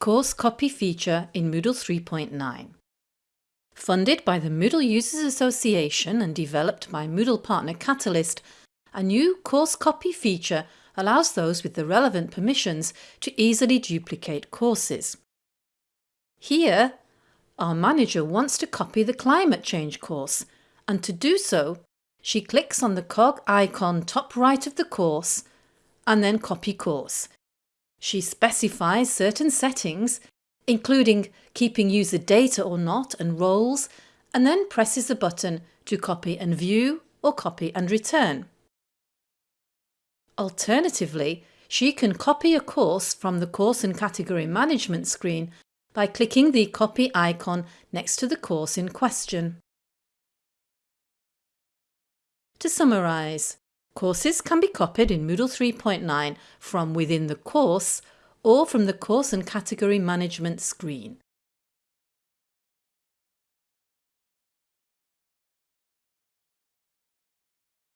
Course Copy feature in Moodle 3.9. Funded by the Moodle Users Association and developed by Moodle partner Catalyst, a new Course Copy feature allows those with the relevant permissions to easily duplicate courses. Here, our manager wants to copy the climate change course and to do so, she clicks on the cog icon top right of the course and then copy course she specifies certain settings, including keeping user data or not and roles, and then presses the button to copy and view or copy and return. Alternatively, she can copy a course from the Course and Category Management screen by clicking the copy icon next to the course in question. To summarise, Courses can be copied in Moodle 3.9 from within the course or from the Course and Category Management screen.